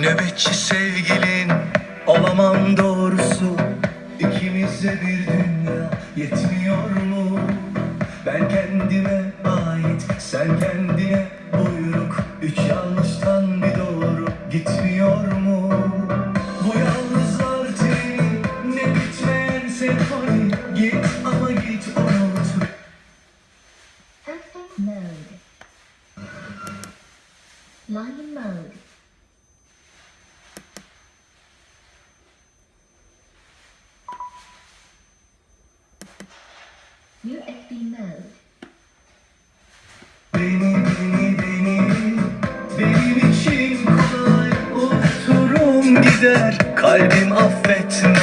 Nöbetçi sevgilin olamam doğrusu. İkimize bir dünya yetmiyor mu? Ben kendime ait, sen kendine buyruk. Üç yanlıştan bir doğru gitmiyor mu? Bu yalnızlar treni ne bitmeyen senfoni Git ama git unut. Perfect mode Lion mode USB mode. Beni beni beni benim için kolay unuturum gider kalbim affetmez